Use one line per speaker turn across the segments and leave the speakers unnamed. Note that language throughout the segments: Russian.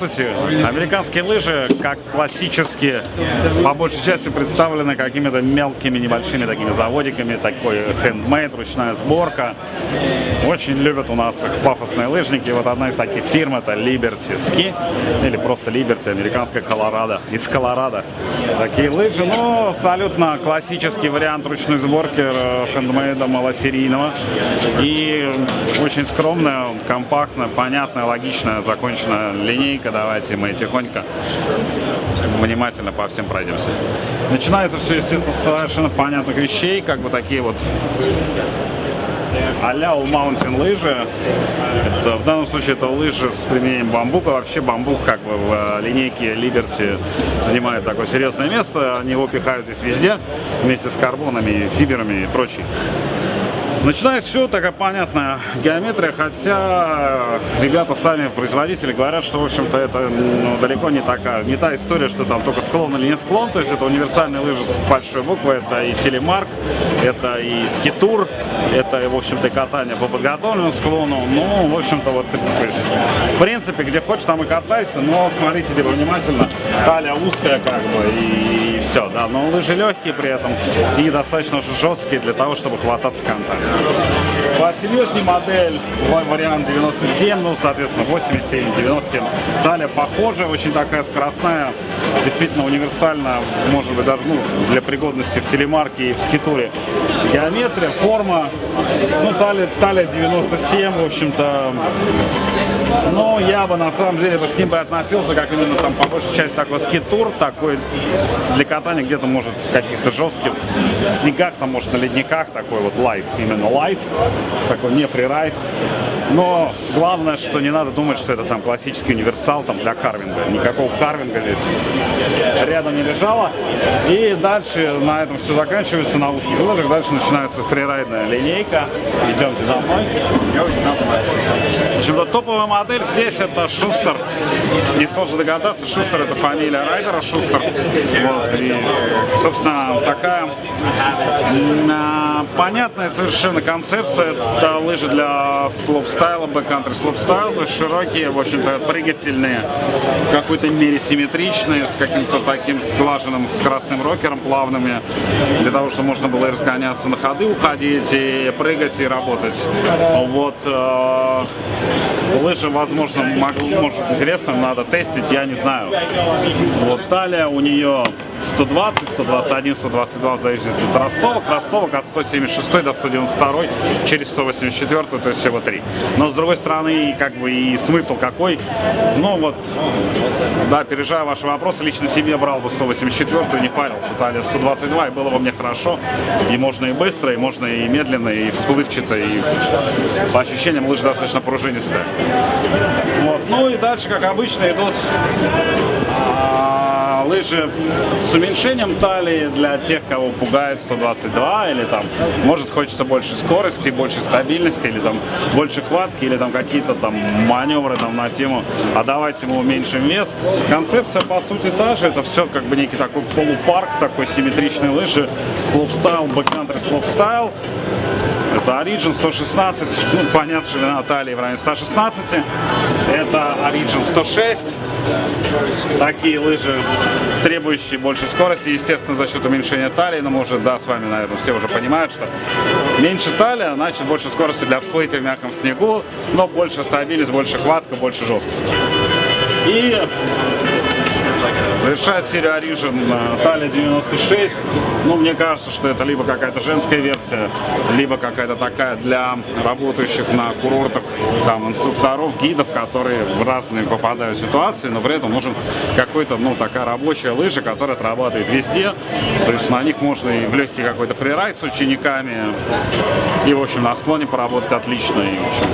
Здравствуйте. Американские лыжи, как классические, по большей части представлены какими-то мелкими, небольшими такими заводиками, такой хендмейд, ручная сборка. Очень любят у нас пафосные лыжники. Вот одна из таких фирм это Liberty Ski, или просто Liberty, американская Колорадо, из Колорадо. Такие лыжи, ну, абсолютно классический вариант ручной сборки э, хендмейда малосерийного. И очень скромная, компактная, понятная, логичная, законченная линейка. Давайте мы тихонько, внимательно по всем пройдемся. Начинается все, естественно, с совершенно понятных вещей, как бы такие вот а-ля Mountain лыжи. Это, в данном случае это лыжи с применением бамбука. Вообще бамбук как бы в э, линейке Liberty занимает такое серьезное место. Они его пихают здесь везде, вместе с карбонами, фиберами и прочей. Начинается все такая понятная геометрия, хотя ребята сами, производители, говорят, что, в общем-то, это ну, далеко не такая, не та история, что там только склон или не склон, то есть это универсальные лыжи с большой буквы, это и телемарк, это и скитур, это, в общем-то, катание по подготовленному склону, ну, в общем-то, вот, в принципе, где хочешь, там и катайся, но смотрите типа, внимательно, талия узкая, как бы, и, и все, да, но лыжи легкие при этом и достаточно жесткие для того, чтобы хвататься контакта. Посерьезнее модель, вариант 97, ну, соответственно, 87, 97. Талия похожая, очень такая скоростная, действительно универсальная, может быть, даже ну, для пригодности в телемарке и в скитуре. Геометрия, форма, ну, талия, талия 97, в общем-то, но я бы, на самом деле, к ним бы относился, как именно там, по большей части, такой скитур, такой для катания где-то, может, в каких-то жестких снегах, там, может, на ледниках, такой вот лайт, именно light, такой не фрирайд. Но главное, что не надо думать, что это там классический универсал там для карвинга. Никакого карвинга здесь рядом не лежало. И дальше на этом все заканчивается на узких лыжах. Дальше начинается фрирайдная линейка. Идемте за мной. В общем-то, топовая модель здесь это Шустер. Не сложно догадаться, Шустер это фамилия райдера Шустер. Вот, и, собственно, такая понятная совершенно концепция. Это лыжи для слоупстайла, backcountry слоупстайл, то есть широкие, в общем-то, прыгательные, в какой-то мере симметричные, с каким-то таким сглаженным скоростным рокером, плавными, для того, чтобы можно было и разгоняться на ходы, уходить, и прыгать, и работать. Вот э, лыжи, возможно, могу, может интересно, надо тестить, я не знаю. Вот талия у нее 120, 121, 122 в зависимости от ростовок. Ростовок от 176 до 192 через 184, то есть всего три. Но с другой стороны, как бы и смысл какой. Ну вот, да, пережая ваши вопросы, лично себе брал бы 184 не парился. Талия 122, и было бы мне хорошо. И можно и быстро, и можно и медленно, и всплывчато, и по ощущениям лыжи достаточно пружинистые. Вот. Ну и дальше, как обычно, идут лыжи с уменьшением талии для тех, кого пугает 122 или там, может, хочется больше скорости, больше стабильности или там больше хватки или там какие-то там маневры там на тему, а давайте мы уменьшим вес. Концепция по сути та же, это все как бы некий такой полупарк, такой симметричный лыжи, слоупстайл, backcountry слоупстайл. Это Origin 116, ну, понятно, ширина талии в районе 116. Это Origin 106. Такие лыжи, требующие больше скорости, естественно, за счет уменьшения талии, но мы уже, да, с вами, наверное, все уже понимают, что меньше талия, значит больше скорости для всплытия в мягком снегу, но больше стабильность, больше хватка, больше жесткость. И Завершает серию Origin Талия 96. Ну, мне кажется, что это либо какая-то женская версия, либо какая-то такая для работающих на курортах, там, инструкторов, гидов, которые в разные попадают ситуации, но при этом нужен какой-то, ну, такая рабочая лыжа, которая отрабатывает везде. То есть на них можно и в легкий какой-то фрирайд с учениками, и, в общем, на склоне поработать отлично. И, в общем,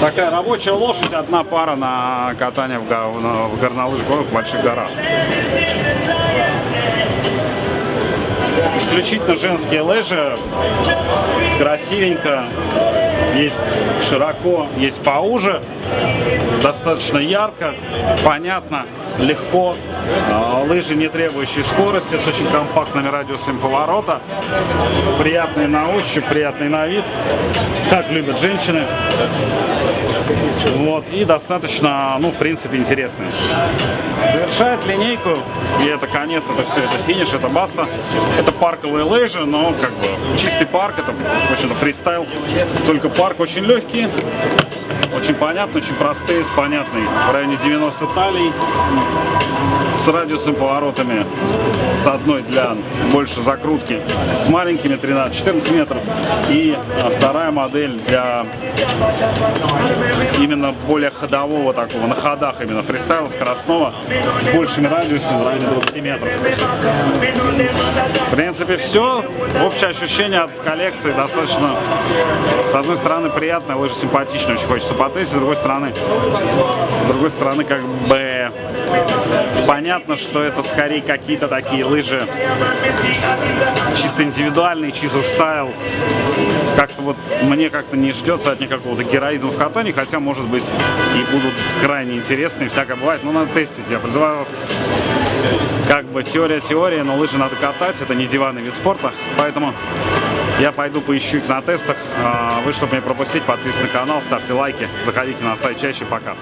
такая рабочая лошадь, одна пара на катание в, в горнолыжных в больших горах. Исключительно женские лыжи, красивенько, есть широко, есть поуже. достаточно ярко, понятно, легко. А, Лыжи, не требующие скорости, с очень компактными радиусами поворота. Приятные на ощупь, приятный на вид, как любят женщины. Вот, и достаточно, ну, в принципе, интересные. Завершает линейку, и это конец, это все, это финиш, это баста. Это парковые лыжи, но как бы чистый парк, это, в общем-то, фристайл. Только парк очень легкий, очень понятно, очень простые, с понятной в районе 90 талий, с радиусом поворотами, с одной для больше закрутки, с маленькими 13-14 метров, и а, вторая модель для именно более ходового такого, на ходах именно фристайла скоростного, с большими радиусами в районе 20 метров. В принципе, все. Общее ощущение от коллекции достаточно, с одной стороны, приятное, лыжи симпатичные, очень хочется потестить, с другой стороны, с другой стороны, как бы понятно, что это скорее какие-то такие лыжи чисто индивидуальные, чисто стайл. Как-то вот мне как-то не ждется от них какого-то героизма в катании, хотя, может быть, и будут крайне интересные, всякое бывает. Но надо тестить. Я призываю вас как бы теория теория, но лыжи надо катать, это не диванный вид спорта, поэтому я пойду поищу их на тестах. А, вы, чтобы не пропустить, подписывайтесь на канал, ставьте лайки, заходите на сайт чаще, пока.